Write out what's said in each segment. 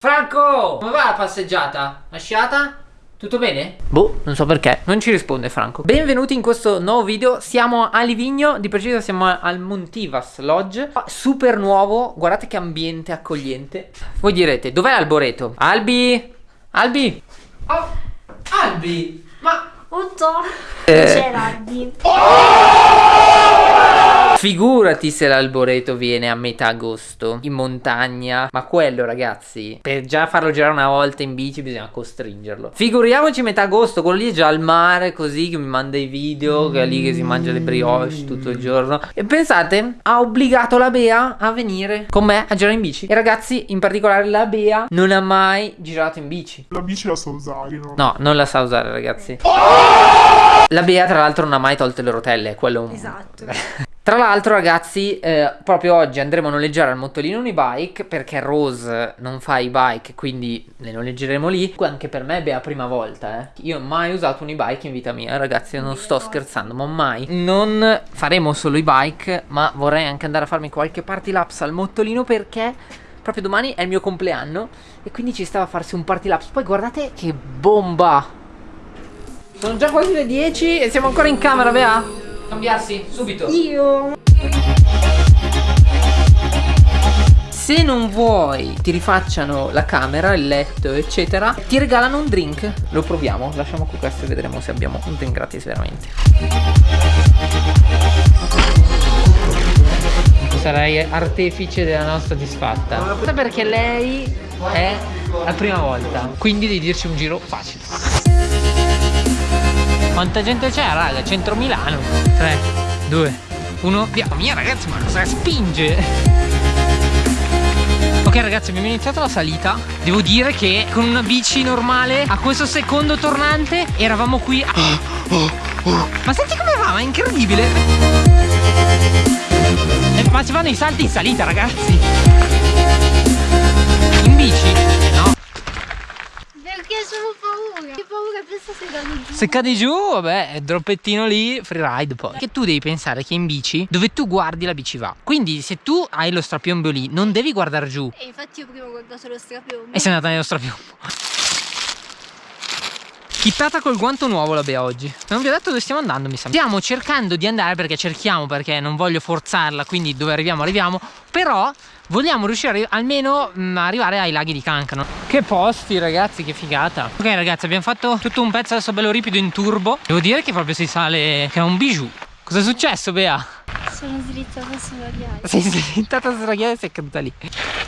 Franco! Come va la passeggiata? Lasciata? Tutto bene? Boh, non so perché, non ci risponde Franco Benvenuti in questo nuovo video, siamo a Livigno, di preciso siamo al Montivas Lodge Super nuovo, guardate che ambiente accogliente Voi direte, dov'è Alboreto? Albi? Albi? Oh, Albi? Ma... Otto? Eh. C'è Albi Figurati se l'alboreto viene a metà agosto in montagna. Ma quello, ragazzi, per già farlo girare una volta in bici bisogna costringerlo. Figuriamoci metà agosto, quello lì è già al mare, così che mi manda i video, che è lì che si mangia le brioche tutto il giorno. E pensate, ha obbligato la Bea a venire con me a girare in bici. E ragazzi, in particolare la Bea non ha mai girato in bici. La bici la so usare, no? No, non la sa usare, ragazzi. La Bea, tra l'altro, non ha mai tolto le rotelle. Quello è un... Esatto Tra l'altro ragazzi, eh, proprio oggi andremo a noleggiare al Mottolino Unibike perché Rose non fa i bike, quindi le noleggeremo lì. Anche per me è la prima volta, eh. Io ho mai usato un e-bike in vita mia, ragazzi, non sto scherzando, ma mai. Non faremo solo i bike, ma vorrei anche andare a farmi qualche party laps al Mottolino perché proprio domani è il mio compleanno e quindi ci stava a farsi un party laps. Poi guardate che bomba! Sono già quasi le 10 e siamo ancora in camera, Bea? Cambiarsi, subito. Io Se non vuoi ti rifacciano la camera, il letto, eccetera, ti regalano un drink. Lo proviamo, lasciamo qui questo e vedremo se abbiamo un drink gratis veramente. Sarai artefice della nostra disfatta. Perché lei è la prima volta, quindi devi dirci un giro facile. Quanta gente c'è, raga? Centro Milano. 3, 2, 1, via. Mia ragazzi, ma cosa spinge? Ok ragazzi abbiamo iniziato la salita Devo dire che con una bici normale A questo secondo tornante Eravamo qui a... Ma senti come va, ma è incredibile eh, Ma si fanno i salti in salita ragazzi In bici? Sono paura Che paura penso se cadi giù Se cadi giù, vabbè, è droppettino lì, freeride poi. Che tu devi pensare che in bici, dove tu guardi la bici va. Quindi se tu hai lo strapiombo lì, non devi guardare giù. E infatti io prima ho guardato lo strapiombo E sei andata nello strapiombo. Chittata col guanto nuovo la Bea oggi. Non vi ho detto dove stiamo andando mi sa. Stiamo cercando di andare perché cerchiamo Perché non voglio forzarla Quindi dove arriviamo arriviamo. Però vogliamo riuscire almeno mh, a arrivare ai laghi di Cancano. Che posti ragazzi che figata. Ok ragazzi abbiamo fatto tutto un pezzo adesso bello ripido in turbo. Devo dire che proprio si sale Che è un bijou. Cosa è successo Bea? Sono slittata sulla ghiaia. Sei slittata sulla ghiaia e sei caduta lì.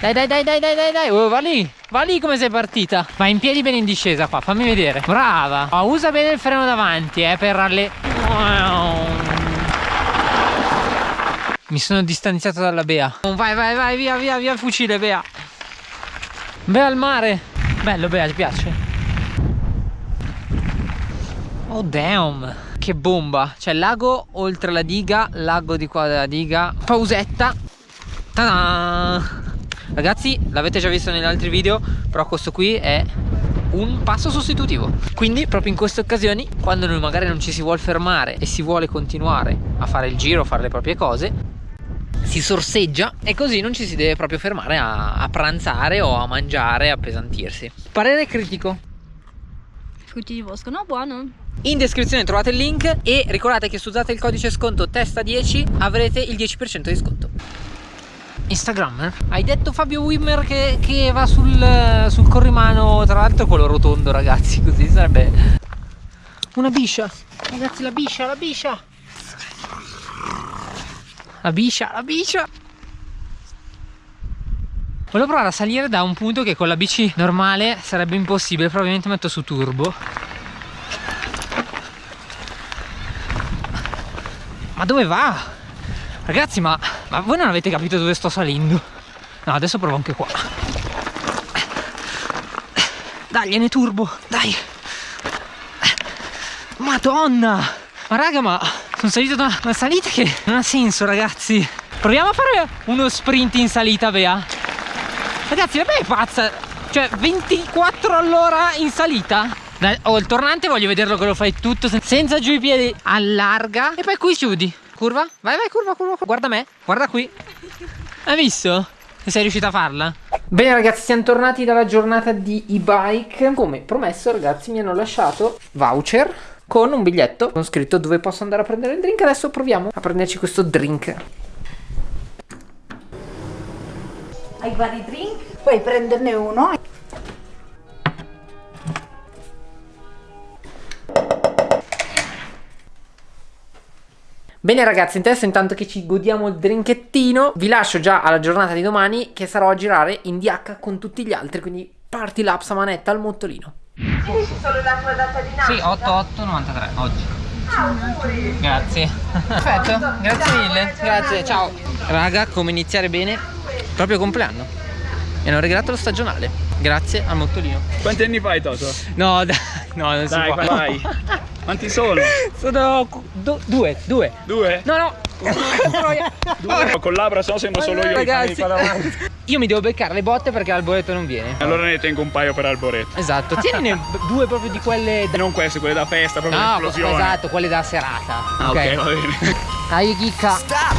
Dai dai dai dai dai dai dai. Oh, Va lì. Va lì come sei partita. Vai in piedi bene in discesa qua Fammi vedere. Brava. Oh, Usa bene il freno davanti eh Per alle Mi sono distanziato dalla Bea. Vai vai vai via via via fucile Bea. Bea al mare. Bello Bea ti piace? Oh damn Che bomba. C'è lago oltre la diga Lago di qua della diga. Pausetta. Ta-da! Ragazzi l'avete già visto negli altri video Però questo qui è un passo sostitutivo. Quindi proprio in queste occasioni Quando noi magari non ci si vuole fermare E si vuole continuare a fare il giro fare le proprie cose Si sorseggia E così non ci si deve proprio fermare a, a pranzare O a mangiare, a appesantirsi. Parere critico? Frutti di bosco, no buono in descrizione trovate il link e ricordate che se usate il codice sconto testa10 avrete il 10% di sconto. Instagrammer? Hai detto Fabio Wimmer che, che va sul, sul corrimano, tra l'altro quello rotondo ragazzi, così sarebbe una biscia. Ragazzi la biscia, la biscia. La biscia, la biscia. Volevo provare a salire da un punto che con la bici normale sarebbe impossibile, probabilmente metto su turbo. Ma dove va? Ragazzi ma, ma voi non avete capito dove sto salendo? No adesso provo anche qua. Dai gliene turbo. Dai. Madonna! Ma raga ma sono salito da una salita che non ha senso ragazzi. Proviamo a fare uno sprint in salita Bea. Ragazzi la Bea è pazza? Cioè 24 all'ora in salita Oh, il tornante voglio vederlo che lo fai tutto senza giù i piedi. Allarga e poi qui chiudi. Curva? Vai, vai, curva, curva. Guarda me, guarda qui. Hai visto? Sei riuscita a farla? Bene ragazzi, siamo tornati dalla giornata di e-bike. Come promesso ragazzi mi hanno lasciato voucher con un biglietto con scritto dove posso andare a prendere il drink. Adesso proviamo a prenderci questo drink. Hai vari drink, puoi prenderne uno. Bene ragazzi, adesso intanto che ci godiamo il drinkettino, vi lascio già alla giornata di domani che sarò a girare in DH con tutti gli altri, quindi party laps a manetta al mottolino. Dici solo la tua data di nascita? Sì, 8893 oggi. Auguri! Grazie. Perfetto, grazie mille. Grazie, ciao. Raga, come iniziare bene? Proprio compleanno. Mi hanno regalato lo stagionale. Grazie al mottolino. Quanti anni fai Toto? No, dai, no, non si Dai, può. vai. Quanti sono? Sono du- due, due. Due? No, no. Due? Collabora, se no sembra solo io. Ragazzi, avanti. io mi devo beccare le botte perché l'alboreto non viene. Allora ne tengo un paio per Alboreto. Esatto, tienine due proprio di quelle da... Non queste, quelle da festa, proprio No, l'esplosione. esatto, quelle da serata. Ah, ok, va bene. Dai, chicca. Stop,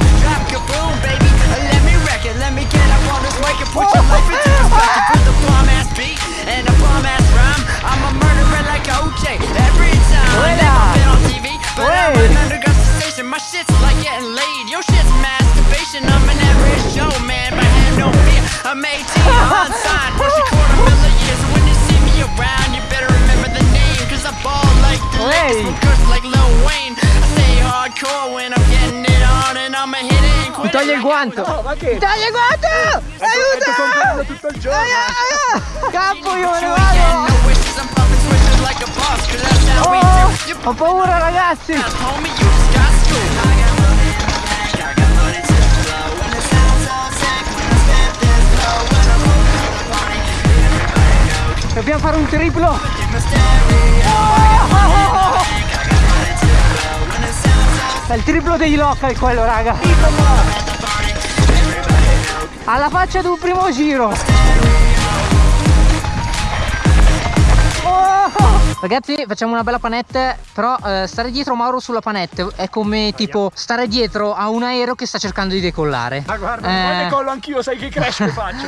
drop, baby. Let me wreck it, let me get up on this mic and put your life into perspective with a bomb ass beat and a bomb ass rhyme. I'm a murderer like OJ every time. Never been on TV, but I'm an underground sensation. My shit's like getting laid. Your shit's masturbation. I'm an average Joe, man, but I have no fear. I'm 18, unsigned, push a quarter million years. So when you see me around, you better remember the name. Cause I ball like the Lakers, I'm cursed like Lil Wayne. I stay hardcore when I'm getting it on, and I'ma hit it and quit it Togli il like guanto. ma che? Togli il guanto! Aiuto! compleanno tutto il giorno. Capo, io me ne Again, Ho paura, ragazzi. Dobbiamo fare un triplo. All È il triplo dei local quello, raga. Alla faccia di un primo giro. Ragazzi facciamo una bella panette Però eh, stare dietro Mauro sulla panette È come tipo stare dietro a un aereo che sta cercando di decollare. Ma guarda, Eh. poi decollo anch'io, sai che crash che faccio.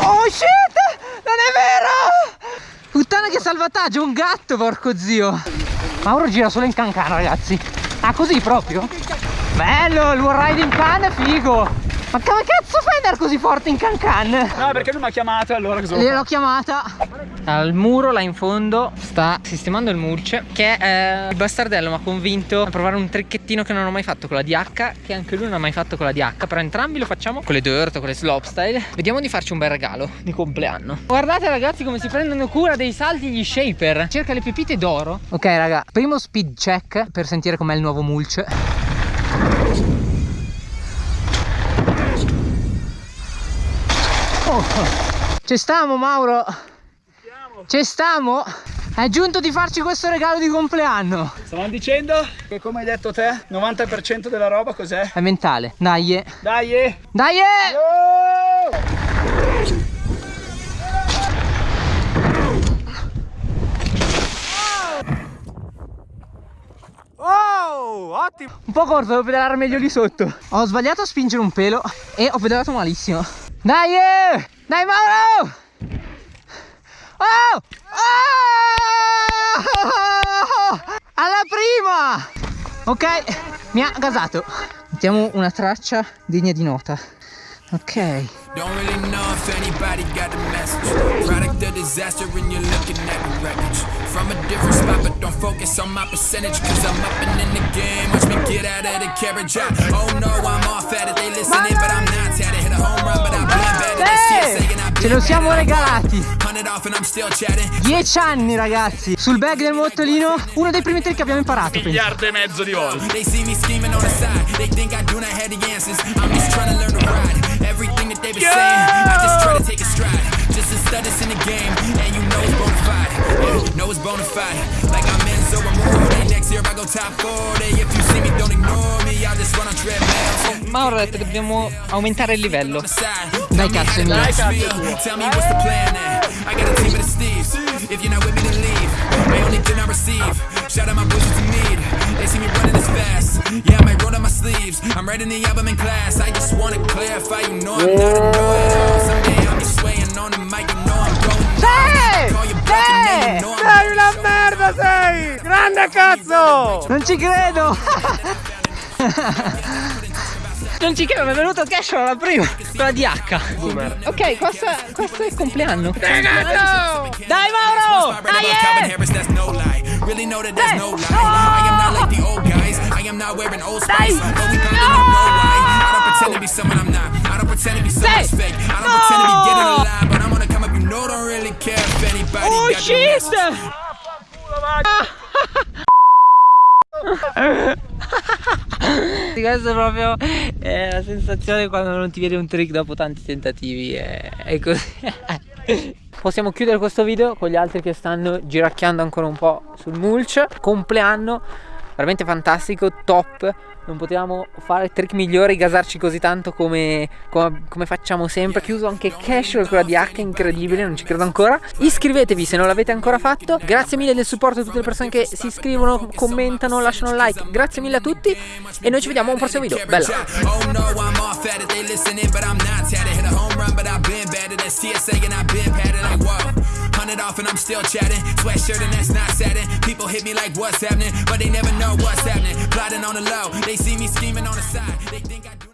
Oh shit! Non è vero! Puttana che salvataggio Un gatto porco zio. Mauro gira solo in cancan ragazzi. Ah così proprio? Bello il wall ride in can è figo. Ma come cazzo fai andare così forte in cancan? No, perché lui mi ha chiamato e allora cosa Gliel'ho chiamata. Al muro là in fondo sta sistemando il mulch Che è il bastardello mi ha convinto a provare un tricchettino che non ho mai fatto con la DH Che anche lui non ha mai fatto con la DH Però entrambi lo facciamo con le dirt, con le slopestyle Vediamo di farci un bel regalo di compleanno. Guardate ragazzi come si prendono cura dei salti gli shaper. Cerca le pepite d'oro. Ok raga, primo speed check per sentire com'è il nuovo mulch Oh, ci stiamo Mauro Ci stiamo È giunto di farci questo regalo di compleanno Stavamo dicendo che come hai detto te, 90% della roba cos'è? È mentale Dai. Dai! Dai! Oh, ottimo! Un po' corto, devo pedalare meglio lì sotto Ho sbagliato a spingere un pelo E ho pedalato malissimo Dai eh. Dai Mauro Oh Oh Alla prima Ok Mi ha gasato Mettiamo una traccia degna di nota Ok Don't really know if anybody got the message. Product of disaster and you're looking at the wreckage. From a different spot, but don't focus on my percentage. Cause I'm up and in the game. Watch me get out of the carriage. I, oh no, I'm off at it. They listening, but I'm not at it. Hit a home run, Ce lo siamo regalati Hundred off and I'm still chatting. 10 anni ragazzi Sul bag del mottolino Uno dei primi trick che abbiamo imparato penso. Miliardo e mezzo di volte. I'm in know it's bona fide. Yeah, know it's bona fide. Like I'm Amore. Next year I go top 40. If you see me, don't Mauro ha detto che dobbiamo aumentare il livello. Dai cazzo, Emilio. Tell me what's the plan then. I got a team of the Steves. If you're not with me, then leave. I only did not receive. Shout out my boys to need. They see me running this fast. Yeah, I might roll up my sleeves. I'm writing the album in class. I just wanna clarify, you know I'm not a know-it-all. Someday I'll be swaying on the mic, you know I'm going. Hey! Call you bluff and then you know I'm Sei una merda sei! Grande cazzo! Non ci credo! Non ci credo, mi è venuto cash alla prima, quella di H. Ok, questo, questo è il compleanno. Dai Mauro! No lie. Really know that there's no lie. I am not like the old guys. I am not wearing old spice. We probably don't know why. I don't pretend to be someone I'm not. I don't pretend to be someone fake. I don't pretend to be getting a lie. But I'm gonna come up, you know, don't really care if anybody Oh shit! Sì, Questo è proprio è la sensazione quando non ti viene un trick dopo tanti tentativi. È, è così. Possiamo chiudere questo video con gli altri che stanno giracchiando ancora un po' sul mulch. Compleanno, veramente fantastico, top. Non potevamo fare trick migliori, gasarci così tanto come, come, come facciamo sempre. Chiuso anche casual quella di H, incredibile, non ci credo ancora. Iscrivetevi se non l'avete ancora fatto. Grazie mille del supporto a tutte le persone che si iscrivono, commentano, lasciano un like. Grazie mille a tutti e noi ci vediamo a un prossimo video. Bella! Oh no, I'm off at it. They listening, but I'm not tatted. Hit a home run, but I've been batted. That's TSA and I've been patted. Like whoa, hundred off and I'm still chatting. Sweatshirt and that's not satin. People hit me like what's happening, but they never know what's happening. Plotting on the low, they see me scheming on the side. They think I do.